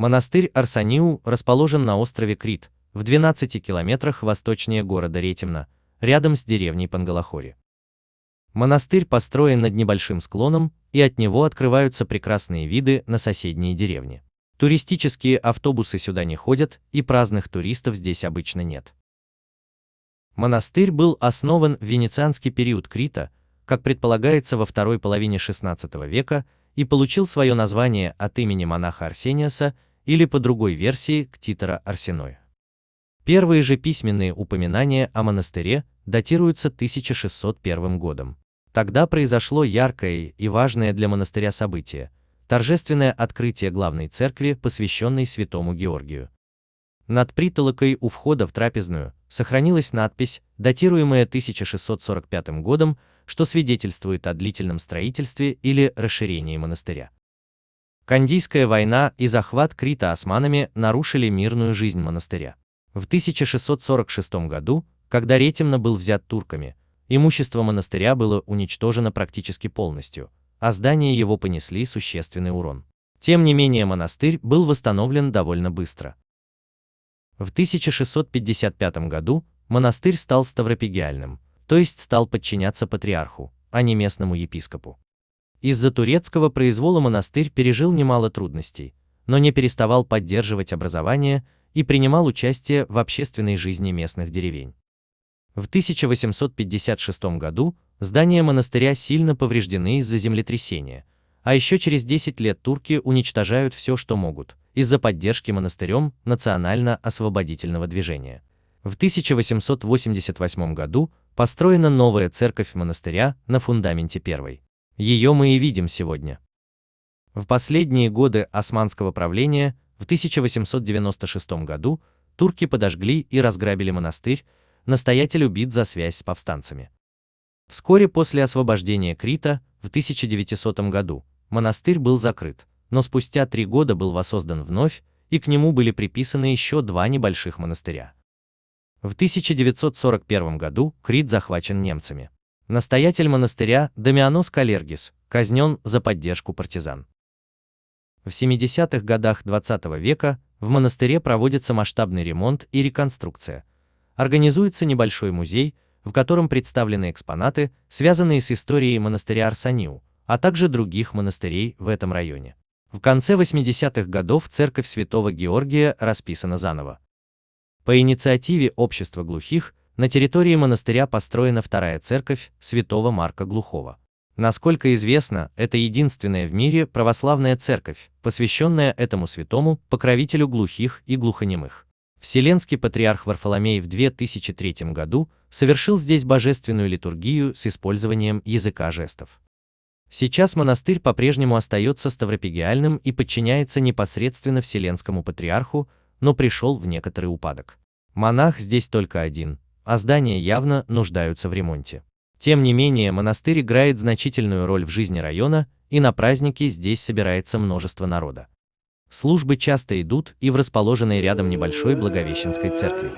Монастырь Арсаниу расположен на острове Крит, в 12 километрах восточнее города Ретимна, рядом с деревней Пангалахори. Монастырь построен над небольшим склоном, и от него открываются прекрасные виды на соседние деревни. Туристические автобусы сюда не ходят, и праздных туристов здесь обычно нет. Монастырь был основан в венецианский период Крита, как предполагается во второй половине XVI века, и получил свое название от имени монаха Арсениаса или по другой версии Ктитора Арсеноя. Первые же письменные упоминания о монастыре датируются 1601 годом. Тогда произошло яркое и важное для монастыря событие – торжественное открытие главной церкви, посвященной святому Георгию. Над притолокой у входа в трапезную сохранилась надпись, датируемая 1645 годом, что свидетельствует о длительном строительстве или расширении монастыря. Кандийская война и захват Крита османами нарушили мирную жизнь монастыря. В 1646 году, когда Ретимно был взят турками, имущество монастыря было уничтожено практически полностью, а здания его понесли существенный урон. Тем не менее монастырь был восстановлен довольно быстро. В 1655 году монастырь стал ставропигиальным, то есть стал подчиняться патриарху, а не местному епископу. Из-за турецкого произвола монастырь пережил немало трудностей, но не переставал поддерживать образование и принимал участие в общественной жизни местных деревень. В 1856 году здания монастыря сильно повреждены из-за землетрясения, а еще через 10 лет турки уничтожают все, что могут, из-за поддержки монастырем национально-освободительного движения. В 1888 году построена новая церковь монастыря на фундаменте первой. Ее мы и видим сегодня. В последние годы османского правления в 1896 году турки подожгли и разграбили монастырь, настоятель убит за связь с повстанцами. Вскоре после освобождения Крита, в 1900 году, монастырь был закрыт, но спустя три года был воссоздан вновь, и к нему были приписаны еще два небольших монастыря. В 1941 году Крит захвачен немцами. Настоятель монастыря Дамианос Калергис казнен за поддержку партизан. В 70-х годах 20 -го века в монастыре проводится масштабный ремонт и реконструкция. Организуется небольшой музей, в котором представлены экспонаты, связанные с историей монастыря Арсаниу, а также других монастырей в этом районе. В конце 80-х годов церковь Святого Георгия расписана заново. По инициативе общества глухих на территории монастыря построена вторая церковь Святого Марка Глухого. Насколько известно, это единственная в мире православная церковь, посвященная этому святому, покровителю глухих и глухонемых. Вселенский патриарх Варфоломей в 2003 году совершил здесь божественную литургию с использованием языка жестов. Сейчас монастырь по-прежнему остается ставропигиальным и подчиняется непосредственно Вселенскому патриарху, но пришел в некоторый упадок. Монах здесь только один, а здания явно нуждаются в ремонте. Тем не менее, монастырь играет значительную роль в жизни района, и на праздники здесь собирается множество народа. Службы часто идут и в расположенной рядом небольшой Благовещенской церкви.